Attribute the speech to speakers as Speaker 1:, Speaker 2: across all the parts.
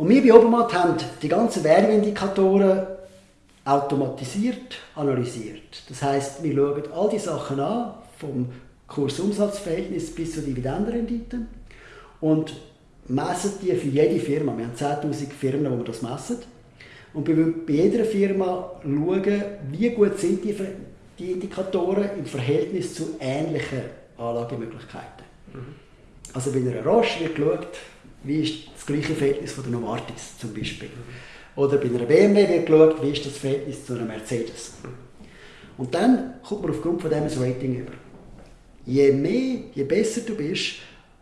Speaker 1: Und wir bei Obermatt haben die ganzen Werbeindikatoren automatisiert analysiert. Das heißt, wir schauen all die Sachen an, vom Kursumsatzverhältnis bis zur Dividendenrendite und messen die für jede Firma. Wir haben 10'000 Firmen, wo wir das messen. Und bei, bei jeder Firma schauen, wie gut sind die, die Indikatoren im Verhältnis zu ähnlichen Anlagemöglichkeiten. Mhm. Also bei einer Roche wird geschaut, wie ist das gleiche Verhältnis von der Novartis zum Beispiel. Oder bei einer BMW wird geschaut, wie ist das Verhältnis zu einer Mercedes. Und dann kommt man aufgrund von dem ein Rating über. Je mehr, je besser du bist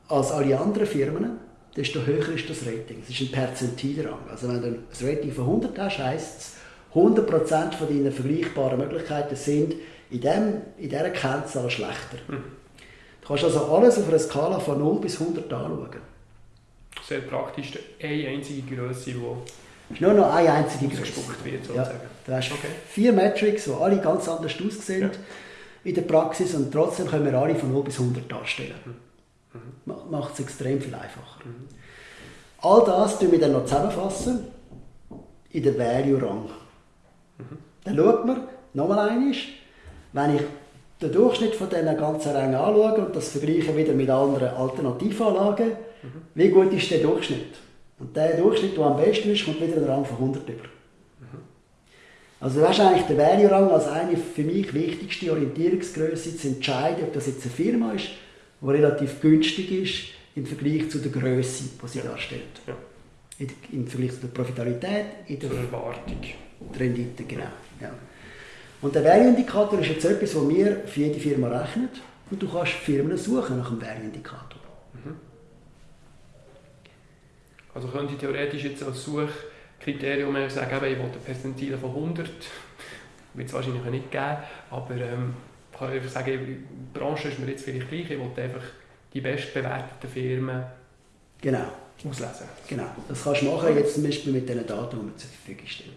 Speaker 1: als alle anderen Firmen, desto höher ist das Rating. Es ist ein Perzentilrang. Also wenn du ein Rating von 100 hast, heisst es, 100% von deinen vergleichbaren Möglichkeiten sind in, dem, in dieser Kennzahl schlechter. Mhm. Du kannst also alles auf einer Skala von 0 bis 100 anschauen.
Speaker 2: Sehr praktisch, eine einzige Größe, die
Speaker 1: ist nur noch eine einzige Größe.
Speaker 2: wird,
Speaker 1: sozusagen. Ja, du hast okay. vier Metrics, die alle ganz anders aussehen ja. in der Praxis und trotzdem können wir alle von 0 bis 100 darstellen. Mhm. Macht es extrem viel einfacher. Mhm. All das tun wir dann noch zusammenfassen in den Value-Rang. Mhm. Dann schaut man, nochmal einmal, wenn ich den Durchschnitt von diesen ganzen Rängen anschaue und das vergleiche wieder mit anderen Alternativanlagen, mhm. wie gut ist der Durchschnitt? Und der Durchschnitt, der am besten ist, kommt wieder in den Rang von 100 über. Mhm. Also du hast eigentlich den Value-Rang als eine für mich wichtigste Orientierungsgröße zu entscheiden, ob das jetzt eine Firma ist, die relativ günstig ist im Vergleich zu der Größe, die sie darstellt. Ja. Im Vergleich zu der Profitabilität,
Speaker 2: in der Erwartung.
Speaker 1: Rendite, genau. Ja. Und der Value-Indikator ist jetzt etwas, das wir für jede Firma rechnen. Und du kannst Firmen suchen nach dem Value-Indikator. Mhm.
Speaker 2: Also könnte ich theoretisch jetzt als Suchkriterium sagen, ich will eine Percentile von 100. Wird es wahrscheinlich nicht geben, aber ähm, ich kann einfach sagen, die Branche ist mir jetzt vielleicht gleich, ich will einfach die bestbewerteten Firmen
Speaker 1: genau.
Speaker 2: auslesen.
Speaker 1: Genau, das kannst du machen, jetzt zum Beispiel mit den Daten, die wir zur Verfügung. Okay.